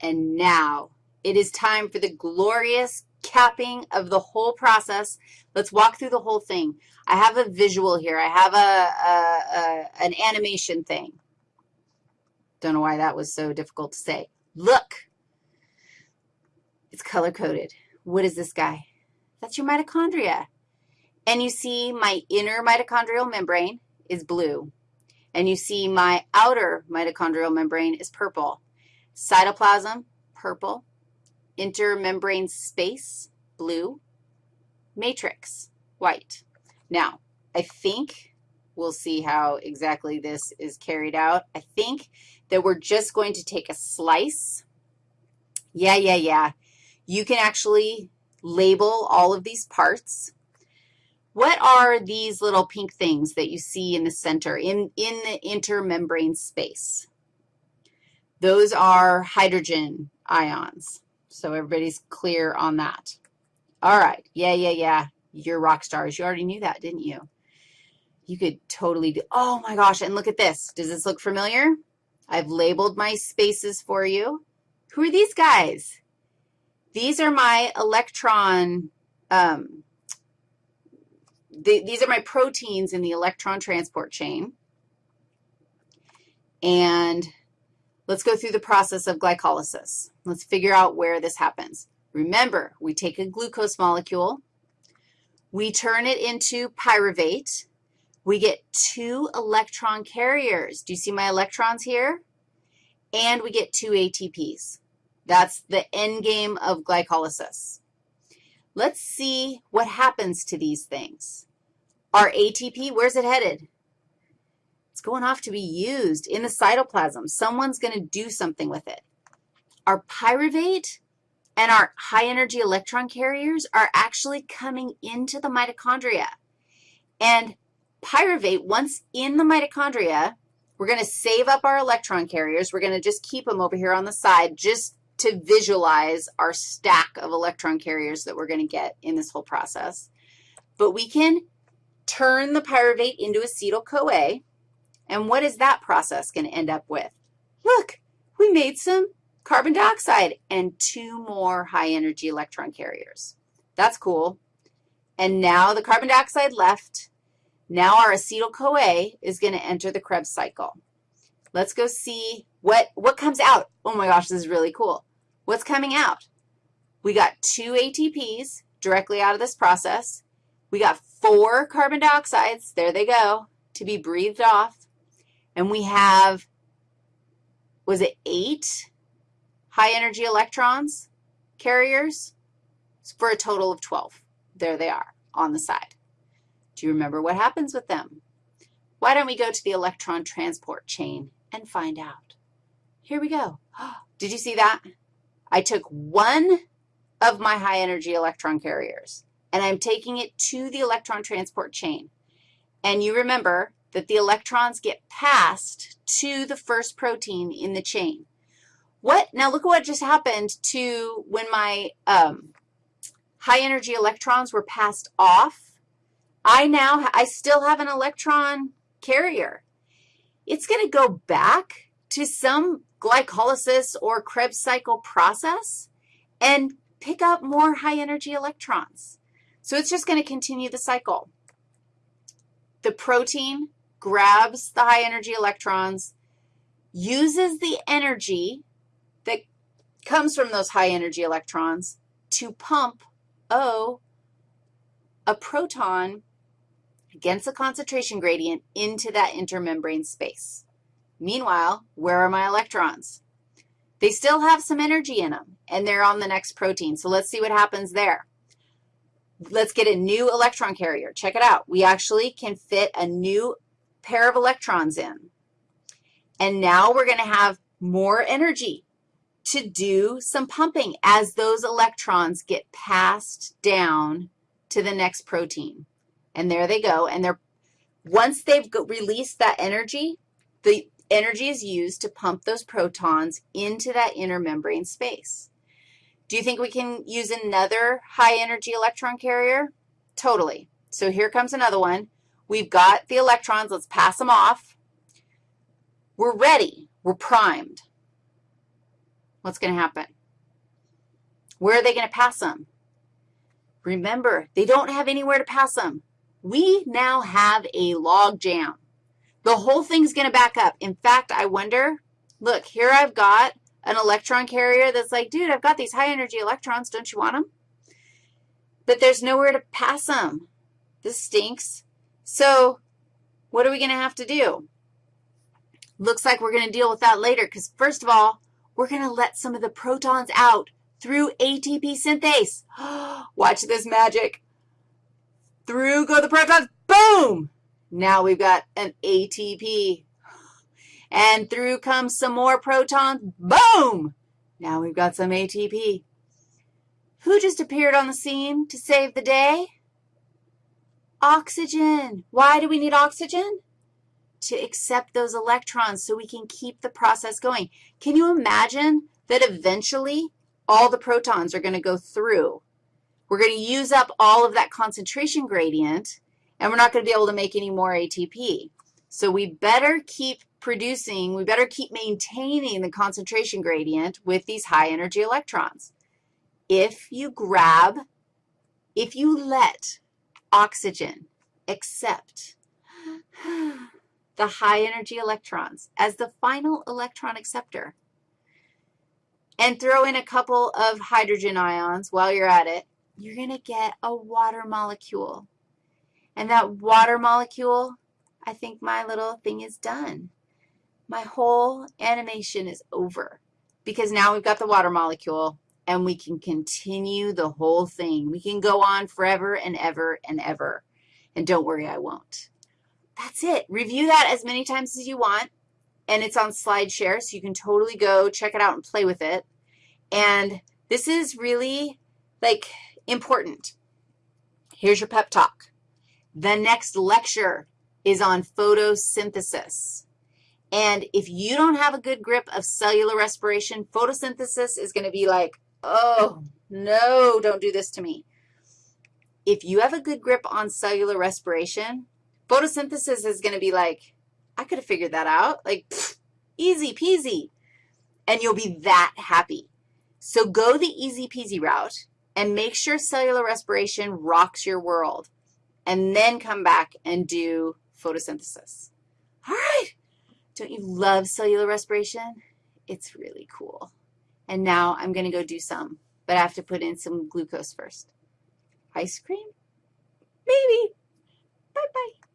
And now it is time for the glorious capping of the whole process. Let's walk through the whole thing. I have a visual here. I have a, a, a an animation thing. Don't know why that was so difficult to say. Look. It's color-coded. What is this guy? That's your mitochondria. And you see my inner mitochondrial membrane is blue. And you see my outer mitochondrial membrane is purple. Cytoplasm, purple. Intermembrane space, blue. Matrix, white. Now, I think we'll see how exactly this is carried out. I think that we're just going to take a slice. Yeah, yeah, yeah. You can actually label all of these parts. What are these little pink things that you see in the center, in, in the intermembrane space? Those are hydrogen ions. So everybody's clear on that. All right. Yeah, yeah, yeah. You're rock stars. You already knew that, didn't you? You could totally do, oh my gosh, and look at this. Does this look familiar? I've labeled my spaces for you. Who are these guys? These are my electron, um, the, these are my proteins in the electron transport chain. And let's go through the process of glycolysis. Let's figure out where this happens. Remember, we take a glucose molecule, we turn it into pyruvate, we get two electron carriers. Do you see my electrons here? And we get two ATPs. That's the end game of glycolysis. Let's see what happens to these things. Our ATP, where's it headed? Going off to be used in the cytoplasm. Someone's going to do something with it. Our pyruvate and our high-energy electron carriers are actually coming into the mitochondria. And pyruvate, once in the mitochondria, we're going to save up our electron carriers. We're going to just keep them over here on the side just to visualize our stack of electron carriers that we're going to get in this whole process. But we can turn the pyruvate into acetyl-CoA, and what is that process going to end up with? Look, we made some carbon dioxide and two more high-energy electron carriers. That's cool. And now the carbon dioxide left. Now our acetyl-CoA is going to enter the Krebs cycle. Let's go see what, what comes out. Oh, my gosh, this is really cool. What's coming out? We got two ATPs directly out of this process. We got four carbon dioxides, there they go, to be breathed off. And we have, was it eight high-energy electrons carriers for a total of 12. There they are on the side. Do you remember what happens with them? Why don't we go to the electron transport chain and find out? Here we go. Did you see that? I took one of my high-energy electron carriers, and I'm taking it to the electron transport chain. And you remember that the electrons get passed to the first protein in the chain. What, now look at what just happened to when my um, high-energy electrons were passed off. I now, I still have an electron carrier. It's going to go back to some glycolysis or Krebs cycle process and pick up more high-energy electrons. So it's just going to continue the cycle. The protein grabs the high-energy electrons, uses the energy that comes from those high-energy electrons to pump, O, a proton against the concentration gradient into that intermembrane space. Meanwhile, where are my electrons? They still have some energy in them, and they're on the next protein. So let's see what happens there. Let's get a new electron carrier. Check it out. We actually can fit a new pair of electrons in. And now we're going to have more energy to do some pumping as those electrons get passed down to the next protein. And there they go. And they're, once they've released that energy, the energy is used to pump those protons into that inner membrane space. Do you think we can use another high-energy electron carrier? Totally. So here comes another one. We've got the electrons. Let's pass them off. We're ready. We're primed. what's going to happen? Where are they going to pass them? Remember, they don't have anywhere to pass them. We now have a log jam. The whole thing's going to back up. In fact, I wonder, look, here I've got an electron carrier that's like, dude, I've got these high energy electrons. Don't you want them? But there's nowhere to pass them. This stinks. So what are we going to have to do? Looks like we're going to deal with that later because, first of all, we're going to let some of the protons out through ATP synthase. Watch this magic. Through go the protons. Boom! Now we've got an ATP. And through comes some more protons. Boom! Now we've got some ATP. Who just appeared on the scene to save the day? Oxygen. Why do we need oxygen? To accept those electrons so we can keep the process going. Can you imagine that eventually all the protons are going to go through? We're going to use up all of that concentration gradient, and we're not going to be able to make any more ATP. So we better keep producing, we better keep maintaining the concentration gradient with these high energy electrons. If you grab, if you let oxygen accept the high energy electrons as the final electron acceptor and throw in a couple of hydrogen ions while you're at it, you're going to get a water molecule. And that water molecule, I think my little thing is done. My whole animation is over because now we've got the water molecule and we can continue the whole thing. We can go on forever and ever and ever. And don't worry, I won't. That's it. Review that as many times as you want, and it's on SlideShare, so you can totally go check it out and play with it. And this is really, like, important. Here's your pep talk. The next lecture is on photosynthesis. And if you don't have a good grip of cellular respiration, photosynthesis is going to be like Oh, no, don't do this to me. If you have a good grip on cellular respiration, photosynthesis is going to be like, I could have figured that out. Like, pfft, easy peasy. And you'll be that happy. So go the easy peasy route and make sure cellular respiration rocks your world. And then come back and do photosynthesis. All right. Don't you love cellular respiration? It's really cool. And now I'm going to go do some, but I have to put in some glucose first. Ice cream? Maybe. Bye-bye.